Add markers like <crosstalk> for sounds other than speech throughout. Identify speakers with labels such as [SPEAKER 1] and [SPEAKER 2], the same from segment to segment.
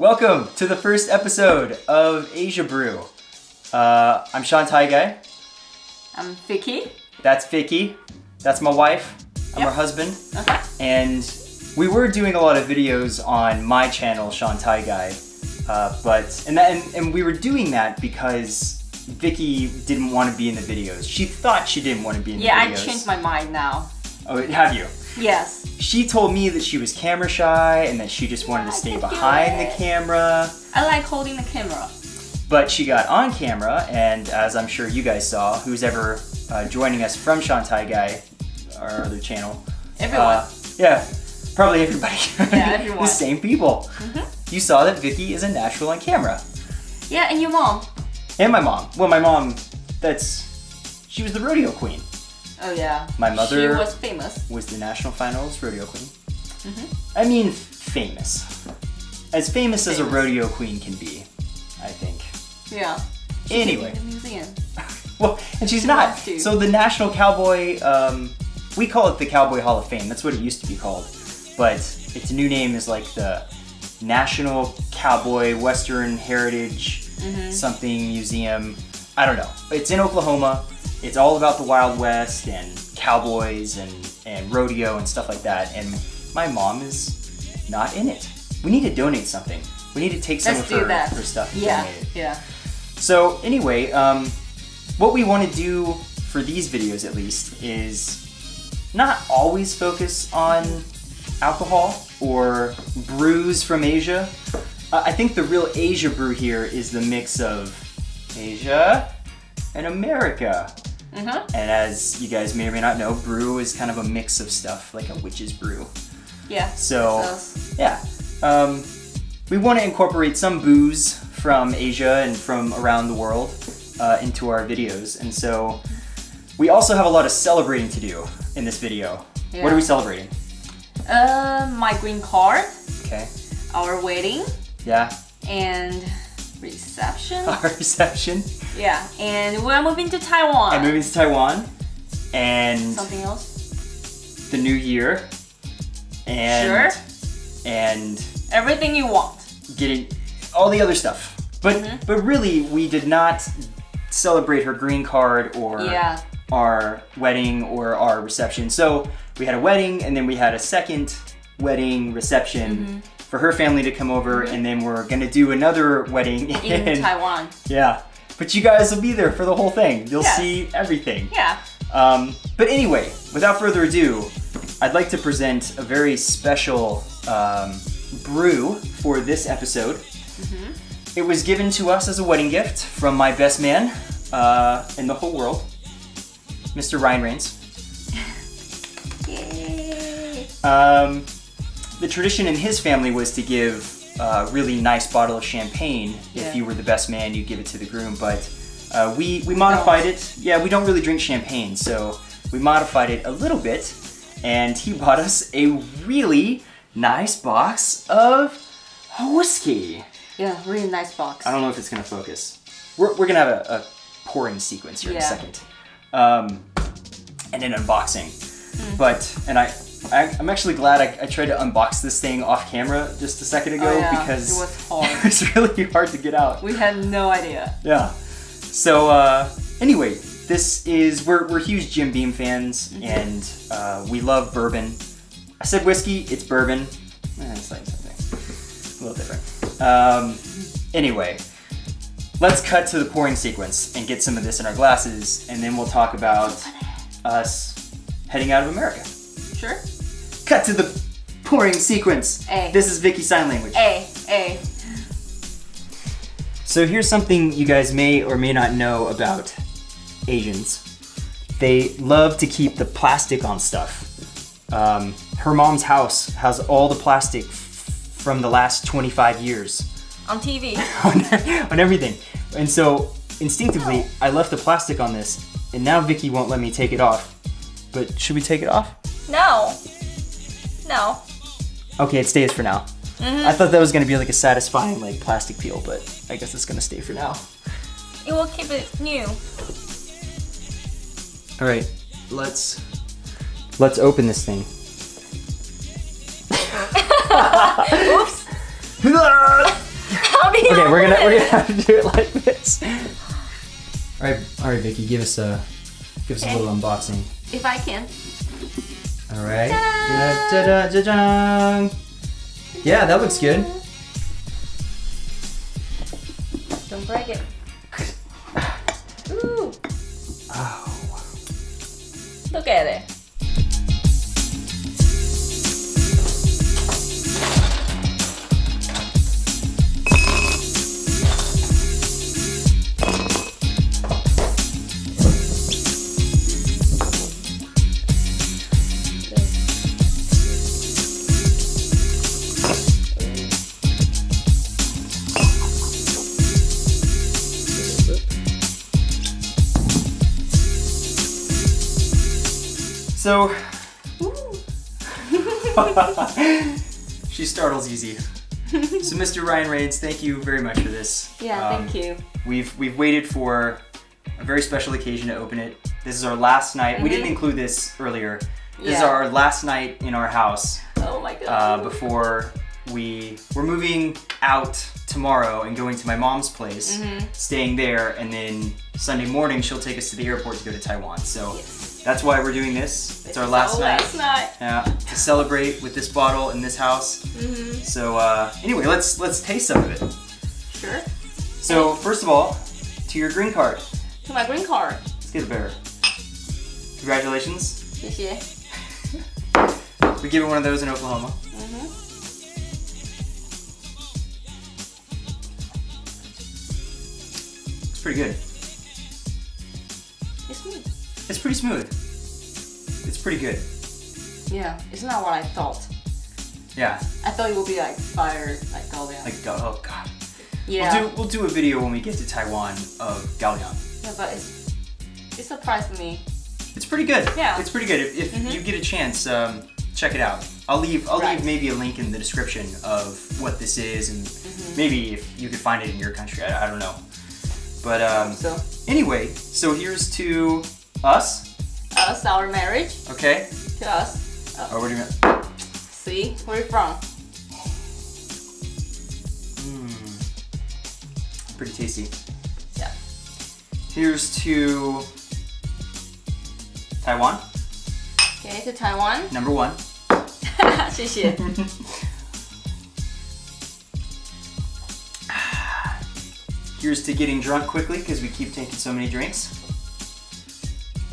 [SPEAKER 1] Welcome to the first episode of Asia Brew. Uh, I'm Sean Guy.
[SPEAKER 2] I'm Vicky.
[SPEAKER 1] That's Vicky. That's my wife. I'm
[SPEAKER 2] Yep.
[SPEAKER 1] her husband.
[SPEAKER 2] Okay.
[SPEAKER 1] And we were doing a lot of videos on my channel, Sean Tai Guy. Uh, but and, that, and and we were doing that because Vicky didn't want to be in the videos. She thought she didn't want to be in
[SPEAKER 2] Yeah,
[SPEAKER 1] the videos.
[SPEAKER 2] Yeah, I changed my mind now.
[SPEAKER 1] Oh, have you?
[SPEAKER 2] Yes.
[SPEAKER 1] She told me that she was camera shy and that she just wanted to stay behind the camera.
[SPEAKER 2] I like holding the camera.
[SPEAKER 1] But she got on camera, and as I'm sure you guys saw, who's ever uh, joining us from Shantai Guy, our other channel.
[SPEAKER 2] Everyone.
[SPEAKER 1] Uh, yeah, probably everybody. <laughs>
[SPEAKER 2] Yeah, <laughs> everyone.
[SPEAKER 1] The same people. You saw that Vicky is a natural on camera.
[SPEAKER 2] yeah, and your mom.
[SPEAKER 1] And my mom. Well, my mom, that's. She was the rodeo queen.
[SPEAKER 2] Oh yeah.
[SPEAKER 1] My mother-
[SPEAKER 2] She was famous.
[SPEAKER 1] Was the national finals rodeo queen.
[SPEAKER 2] Mm-hmm.
[SPEAKER 1] I mean, famous. As famous, as a rodeo queen can be, I think.
[SPEAKER 2] Yeah.
[SPEAKER 1] Anyway.
[SPEAKER 2] The museum. <laughs>
[SPEAKER 1] Well, and she's
[SPEAKER 2] She
[SPEAKER 1] not. So the National Cowboy, um, we call it the Cowboy Hall of Fame. That's what it used to be called. But its new name is like the National Cowboy Western Heritage
[SPEAKER 2] Mm-hmm.
[SPEAKER 1] something museum. I don't know. It's in Oklahoma. It's all about the Wild West and cowboys and, and rodeo and stuff like that. And my mom is not in it. We need to donate something. We need to take some
[SPEAKER 2] Let's
[SPEAKER 1] of her,
[SPEAKER 2] that.
[SPEAKER 1] her stuff and
[SPEAKER 2] Yeah.
[SPEAKER 1] donate it.
[SPEAKER 2] Yeah.
[SPEAKER 1] So anyway, um, what we want to do for these videos at least is not always focus on alcohol or brews from Asia. Uh, I think the real Asia brew here is the mix of Asia and America.
[SPEAKER 2] Mhm.
[SPEAKER 1] And as you guys may or may not know, brew is kind of a mix of stuff, like a witch's brew.
[SPEAKER 2] Yeah.
[SPEAKER 1] So,
[SPEAKER 2] So-
[SPEAKER 1] yeah, um, we want to incorporate some booze from Asia and from around the world uh, into our videos, and so we also have a lot of celebrating to do in this video. What are we celebrating?
[SPEAKER 2] Uh, my green card,
[SPEAKER 1] Okay,
[SPEAKER 2] our wedding,
[SPEAKER 1] yeah,
[SPEAKER 2] and reception. <laughs>
[SPEAKER 1] our reception.
[SPEAKER 2] Yeah, and we're moving to Taiwan.
[SPEAKER 1] I'm moving to Taiwan, and
[SPEAKER 2] Something else?
[SPEAKER 1] the new year, and
[SPEAKER 2] Sure.
[SPEAKER 1] and
[SPEAKER 2] Everything you want.
[SPEAKER 1] getting all the other stuff. But
[SPEAKER 2] Mhm.
[SPEAKER 1] but really, we did not celebrate her green card or
[SPEAKER 2] Yeah.
[SPEAKER 1] our wedding or our reception. So we had a wedding, and then we had a second wedding reception
[SPEAKER 2] Mm-hmm.
[SPEAKER 1] for her family to come over, and then we're gonna do another wedding
[SPEAKER 2] In <laughs> Taiwan.
[SPEAKER 1] Yeah, but you guys will be there for the whole thing. You'll
[SPEAKER 2] Yes.
[SPEAKER 1] see everything.
[SPEAKER 2] Yeah.
[SPEAKER 1] Um, but anyway, without further ado, I'd like to present a very special um, brew for this episode.
[SPEAKER 2] Mm-hmm.
[SPEAKER 1] It was given to us as a wedding gift from my best man uh, in the whole world, Mr. Ryan Reigns. <laughs>
[SPEAKER 2] Yay.
[SPEAKER 1] Um, the tradition in his family was to give a really nice bottle of champagne.
[SPEAKER 2] Yeah.
[SPEAKER 1] If you were the best man, you'd give it to the groom. But uh, we we modified it. Yeah, we don't really drink champagne, so we modified it a little bit. And he <laughs> bought us a really nice box of whiskey.
[SPEAKER 2] Yeah, really nice box.
[SPEAKER 1] I don't know if it's gonna focus. We're, we're gonna have a, a pouring sequence here in a second, um, and an unboxing.
[SPEAKER 2] Hmm.
[SPEAKER 1] But and I, I I'm actually glad I, I tried to unbox this thing off camera just a second ago
[SPEAKER 2] Oh, yeah.
[SPEAKER 1] because
[SPEAKER 2] It was <laughs> hard.
[SPEAKER 1] it was really hard to get out.
[SPEAKER 2] We had no idea.
[SPEAKER 1] Yeah. So uh, anyway, this is we're we're huge Jim Beam fans
[SPEAKER 2] Mm-hmm.
[SPEAKER 1] and uh, we love bourbon. I said whiskey, it's bourbon. Eh, it's like something a little different. Um, anyway, let's cut to the pouring sequence and get some of this in our glasses, and then we'll talk about us heading out of America.
[SPEAKER 2] Sure?
[SPEAKER 1] Cut to the pouring sequence.
[SPEAKER 2] A.
[SPEAKER 1] This is Vicky sign language.
[SPEAKER 2] A, A.
[SPEAKER 1] So here's something you guys may or may not know about Asians. They love to keep the plastic on stuff. Um, her mom's house has all the plastic from the last 25 years
[SPEAKER 2] On TV. <laughs>
[SPEAKER 1] on, on everything. And so instinctively, I left the plastic on this, and now Vicky won't let me take it off. But should we take it off?
[SPEAKER 2] No. No.
[SPEAKER 1] Okay, it stays for now. Mm-hmm. I thought that was gonna be like a satisfying like plastic peel, but I guess it's gonna stay for now.
[SPEAKER 2] It will keep it new.
[SPEAKER 1] All right, let's let's open this thing.
[SPEAKER 2] Oops.
[SPEAKER 1] okay, we're gonna we're gonna have to do it like this. All right, all right, Vicky, give us a give us
[SPEAKER 2] Okay.
[SPEAKER 1] a little unboxing.
[SPEAKER 2] If I can.
[SPEAKER 1] All right.
[SPEAKER 2] Ta-da!
[SPEAKER 1] Da-da-da-da-dang. Yeah, that looks good.
[SPEAKER 2] Don't break it. <laughs> Ooh,
[SPEAKER 1] Oh.
[SPEAKER 2] look at it.
[SPEAKER 1] So <laughs> she startles easy. So, Mr. Ryan Reigns, thank you very much for this.
[SPEAKER 2] yeah,
[SPEAKER 1] Um,
[SPEAKER 2] thank you.
[SPEAKER 1] We've we've waited for a very special occasion to open it. This is our last night. We didn't
[SPEAKER 2] Mhm.
[SPEAKER 1] include this earlier. This is our last night in our house
[SPEAKER 2] Oh my god.
[SPEAKER 1] uh, before we we're moving out tomorrow and going to my mom's place,
[SPEAKER 2] Mhm.
[SPEAKER 1] staying there, and then Sunday morning she'll take us to the airport to go to Taiwan. So
[SPEAKER 2] Yes.
[SPEAKER 1] That's why we're doing this. It's our last
[SPEAKER 2] our
[SPEAKER 1] night.
[SPEAKER 2] Last night.
[SPEAKER 1] Yeah, to celebrate with this bottle in this house.
[SPEAKER 2] Mm-hmm.
[SPEAKER 1] So uh, anyway, let's let's taste some of it.
[SPEAKER 2] Sure.
[SPEAKER 1] So first of all, to your green card.
[SPEAKER 2] To my green card.
[SPEAKER 1] Let's get a bear. Congratulations. We give it one of those in Oklahoma.
[SPEAKER 2] Mm-hmm.
[SPEAKER 1] It's pretty good.
[SPEAKER 2] It's me.
[SPEAKER 1] It's pretty smooth. It's pretty good.
[SPEAKER 2] Yeah, it's not what I thought.
[SPEAKER 1] Yeah.
[SPEAKER 2] I thought it would be like fire, like Kaoliang.
[SPEAKER 1] Like oh god.
[SPEAKER 2] yeah.
[SPEAKER 1] We'll do we'll do a video when we get to Taiwan of Kaoliang.
[SPEAKER 2] yeah, but it's it surprised me.
[SPEAKER 1] It's pretty good.
[SPEAKER 2] Yeah.
[SPEAKER 1] It's pretty good. If, if
[SPEAKER 2] Mhm.
[SPEAKER 1] you get a chance, um, check it out. I'll leave I'll
[SPEAKER 2] Right.
[SPEAKER 1] leave maybe a link in the description of what this is and
[SPEAKER 2] Mm-hmm.
[SPEAKER 1] maybe if you could find it in your country. I, I don't know. But um,
[SPEAKER 2] So
[SPEAKER 1] anyway, so here's to us.
[SPEAKER 2] us, our marriage,
[SPEAKER 1] Okay.
[SPEAKER 2] to us.
[SPEAKER 1] Oh, what do you mean?
[SPEAKER 2] See, where you from?
[SPEAKER 1] Mm. Pretty tasty.
[SPEAKER 2] Yeah.
[SPEAKER 1] Here's to Taiwan,
[SPEAKER 2] Okay, to Taiwan. <laughs>
[SPEAKER 1] number one.
[SPEAKER 2] 谢谢。
[SPEAKER 1] Here's <laughs> <laughs> to getting drunk quickly because we keep taking so many drinks.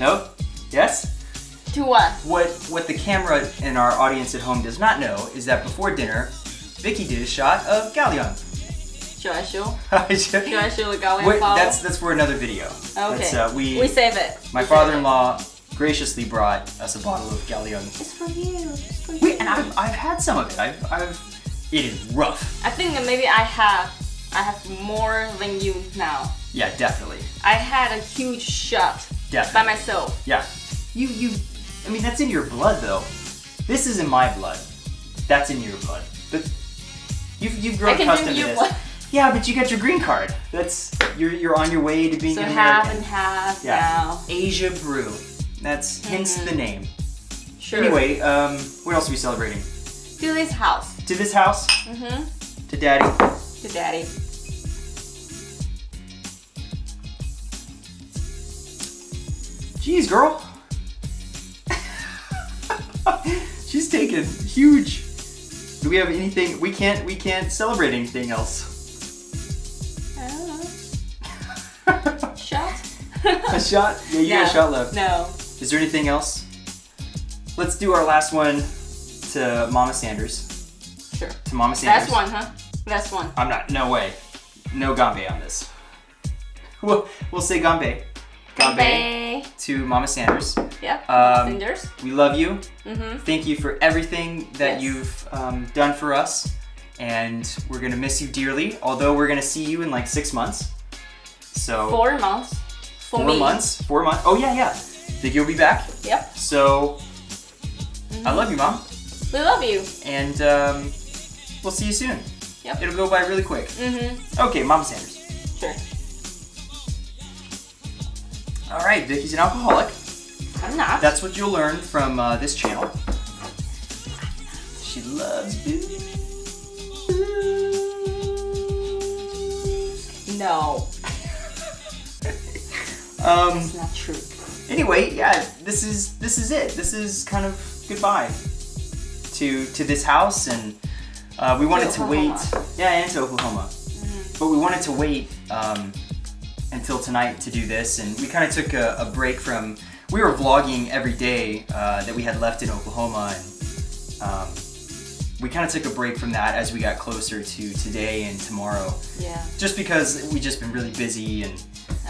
[SPEAKER 1] No? Yes?
[SPEAKER 2] To what?
[SPEAKER 1] What what the camera and our audience at home does not know is that before dinner, Vicky did a shot of Kaoliang.
[SPEAKER 2] Should I show? <laughs> Should I show the Kaoliang bottle?
[SPEAKER 1] that's that's for another video.
[SPEAKER 2] okay.
[SPEAKER 1] Uh, we,
[SPEAKER 2] we save it.
[SPEAKER 1] my father-in-law graciously brought us a bottle of
[SPEAKER 2] Kaoliang. It's for you. It's for
[SPEAKER 1] Wait, and I've, I've had some of it. I've, I've it is rough.
[SPEAKER 2] I think that maybe I have I have more than you now.
[SPEAKER 1] Yeah, definitely.
[SPEAKER 2] I had a huge shot by myself.
[SPEAKER 1] Yeah. You you I mean that's in your blood though. This is in my blood. That's in your blood. But you've you've grown
[SPEAKER 2] I can
[SPEAKER 1] accustomed to this.
[SPEAKER 2] blood.
[SPEAKER 1] Yeah, but you got your green card. That's you're you're on your way to being
[SPEAKER 2] So
[SPEAKER 1] an
[SPEAKER 2] half
[SPEAKER 1] American.
[SPEAKER 2] and half
[SPEAKER 1] Yeah.
[SPEAKER 2] now.
[SPEAKER 1] Asia Brew. That's hence
[SPEAKER 2] Mhm.
[SPEAKER 1] the name.
[SPEAKER 2] Sure.
[SPEAKER 1] Anyway, um, what else are we celebrating?
[SPEAKER 2] to this house.
[SPEAKER 1] To this house,
[SPEAKER 2] Mm-hmm.
[SPEAKER 1] to Daddy.
[SPEAKER 2] To daddy.
[SPEAKER 1] Jeez, girl. She's taking huge. Do we have anything? We can't. We can't celebrate anything else.
[SPEAKER 2] I don't know. Shot?
[SPEAKER 1] a shot? Yeah, you got a shot left.
[SPEAKER 2] No.
[SPEAKER 1] Is there anything else? Let's do our last one to Mama Sanders.
[SPEAKER 2] Sure.
[SPEAKER 1] To Mama Sanders.
[SPEAKER 2] Last one, huh? Last one.
[SPEAKER 1] I'm not. No way. No ganbei on this. <laughs> We'll, we'll say ganbei. Ganbei
[SPEAKER 2] Bye.
[SPEAKER 1] to Mama Sanders.
[SPEAKER 2] Yeah.
[SPEAKER 1] Um,
[SPEAKER 2] Cinders.
[SPEAKER 1] We love you.
[SPEAKER 2] Mm-hmm.
[SPEAKER 1] Thank you for everything that
[SPEAKER 2] Yes.
[SPEAKER 1] you've um, done for us. And we're going to miss you dearly, although we're going to see you in like six months. So,
[SPEAKER 2] Four months. For
[SPEAKER 1] four
[SPEAKER 2] me.
[SPEAKER 1] months. Four months. Oh, yeah, yeah. Think you'll be back.
[SPEAKER 2] Yep.
[SPEAKER 1] So, I love you, Mom.
[SPEAKER 2] We love you.
[SPEAKER 1] And um, we'll see you soon.
[SPEAKER 2] Yep.
[SPEAKER 1] It'll go by really quick.
[SPEAKER 2] Mm-hmm.
[SPEAKER 1] Okay, Mama Sanders.
[SPEAKER 2] Sure.
[SPEAKER 1] All right, Vicky's an alcoholic.
[SPEAKER 2] I'm not.
[SPEAKER 1] That's what you'll learn from uh, this channel. She loves booze.
[SPEAKER 2] No, <laughs>
[SPEAKER 1] Um,
[SPEAKER 2] it's not true.
[SPEAKER 1] anyway, yeah, this is this is it. This is kind of goodbye to to this house, and uh, we wanted to wait. Yeah, and to Oklahoma, but we wanted to wait um, until tonight to do this, and we kind of took a, a break from. We were vlogging every day uh, that we had left in Oklahoma, and um, we kind of took a break from that as we got closer to today and tomorrow
[SPEAKER 2] Yeah.
[SPEAKER 1] just because we just been really busy and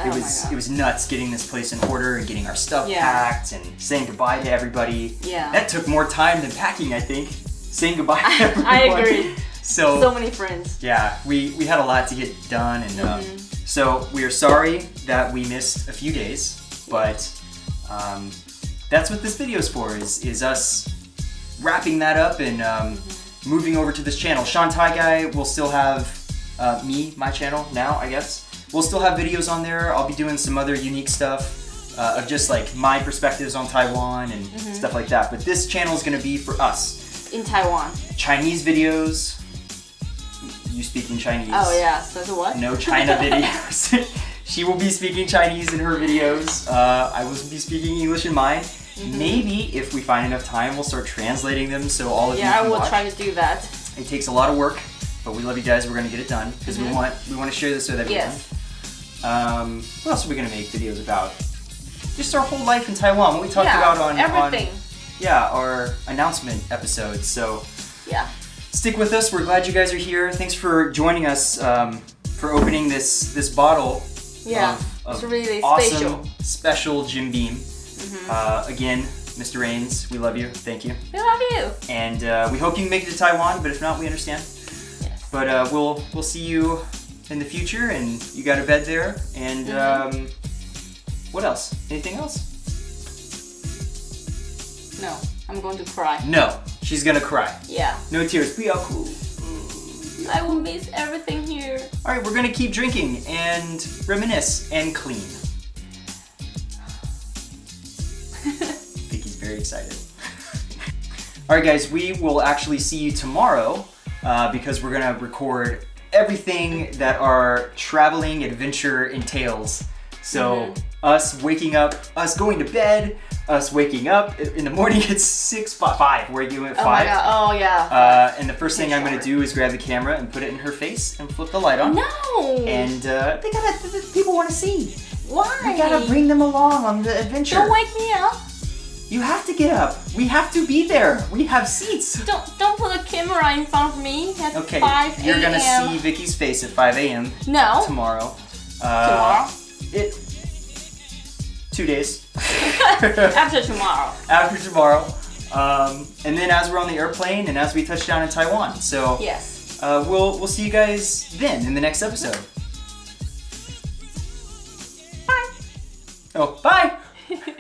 [SPEAKER 2] Oh
[SPEAKER 1] it was it was nuts getting this place in order and getting our stuff
[SPEAKER 2] Yeah.
[SPEAKER 1] packed and saying goodbye to everybody.
[SPEAKER 2] Yeah.
[SPEAKER 1] That took more time than packing, I think. Saying goodbye <laughs> to everyone.
[SPEAKER 2] I agree.
[SPEAKER 1] So,
[SPEAKER 2] So many friends.
[SPEAKER 1] yeah, we we had a lot to get done and um,
[SPEAKER 2] Mhm.
[SPEAKER 1] So we are sorry that we missed a few days, but um, that's what this video is for is is us wrapping that up and um, moving over to this channel. Sean Thai Guy will still have uh, me, my channel now, I guess. We'll still have videos on there. I'll be doing some other unique stuff uh, of just like my perspectives on Taiwan and
[SPEAKER 2] Mm-hmm.
[SPEAKER 1] stuff like that. But this channel is gonna be for us.
[SPEAKER 2] In Taiwan.
[SPEAKER 1] Chinese videos. You speaking Chinese?
[SPEAKER 2] Oh yeah. So the what?
[SPEAKER 1] No China <laughs> videos. <laughs> she will be speaking Chinese in her videos. Uh, I will be speaking English in mine.
[SPEAKER 2] Mm-hmm.
[SPEAKER 1] Maybe if we find enough time, we'll start translating them so all of you
[SPEAKER 2] Yeah, I will
[SPEAKER 1] watch.
[SPEAKER 2] try to do that.
[SPEAKER 1] It takes a lot of work, but we love you guys. We're gonna get it done because we want we want to share this with everyone.
[SPEAKER 2] Mm-hmm. Yes.
[SPEAKER 1] Um, what else are we gonna make videos about? Just our whole life in Taiwan. What we talked
[SPEAKER 2] yeah.
[SPEAKER 1] about on
[SPEAKER 2] everything.
[SPEAKER 1] on yeah our announcement episodes. So
[SPEAKER 2] Yeah.
[SPEAKER 1] Stick with us. We're glad you guys are here. Thanks for joining us um, for opening this this bottle.
[SPEAKER 2] Yeah.
[SPEAKER 1] of, of
[SPEAKER 2] it's really
[SPEAKER 1] awesome,
[SPEAKER 2] special.
[SPEAKER 1] Special Jim Beam. Uh, again, Mr. Rains, we love you. Thank you.
[SPEAKER 2] We love you.
[SPEAKER 1] And uh, we hope you can make it to Taiwan, but if not, we understand.
[SPEAKER 2] Yes.
[SPEAKER 1] But uh, we'll we'll see you in the future, and you got a bed there. And
[SPEAKER 2] Mm-hmm.
[SPEAKER 1] um, what else? Anything else?
[SPEAKER 2] No, I'm going to cry.
[SPEAKER 1] No, she's gonna cry.
[SPEAKER 2] Yeah.
[SPEAKER 1] No tears. Be all cool.
[SPEAKER 2] I will miss everything here.
[SPEAKER 1] All right, we're gonna keep drinking and reminisce and clean. <laughs> Vicky's very excited. All right, guys, we will actually see you tomorrow uh, because we're gonna record everything that our traveling adventure entails. So us waking up, us going to bed, us waking up in the morning. <laughs> It's six fi- five. We're doing at
[SPEAKER 2] Oh my
[SPEAKER 1] five.
[SPEAKER 2] god. Oh yeah.
[SPEAKER 1] Uh, and the first thing I'm gonna do is grab the camera and put it in her face and flip the light on.
[SPEAKER 2] no.
[SPEAKER 1] And uh, they gotta, people want to see.
[SPEAKER 2] why?
[SPEAKER 1] We gotta bring them along on the adventure.
[SPEAKER 2] Don't wake me up.
[SPEAKER 1] You have to get up. We have to be there. We have seats.
[SPEAKER 2] Don't don't put a camera in front of me at
[SPEAKER 1] Okay,
[SPEAKER 2] 5
[SPEAKER 1] you're gonna see Vicky's face at 5 a.m.
[SPEAKER 2] No.
[SPEAKER 1] tomorrow. Uh,
[SPEAKER 2] Tomorrow.
[SPEAKER 1] It. Two days. <laughs>
[SPEAKER 2] After tomorrow.
[SPEAKER 1] After tomorrow. Um, and then as we're on the airplane and as we touch down in Taiwan. So
[SPEAKER 2] Yes.
[SPEAKER 1] uh, we'll we'll see you guys then in the next episode.
[SPEAKER 2] Bye.
[SPEAKER 1] Oh, bye. <laughs>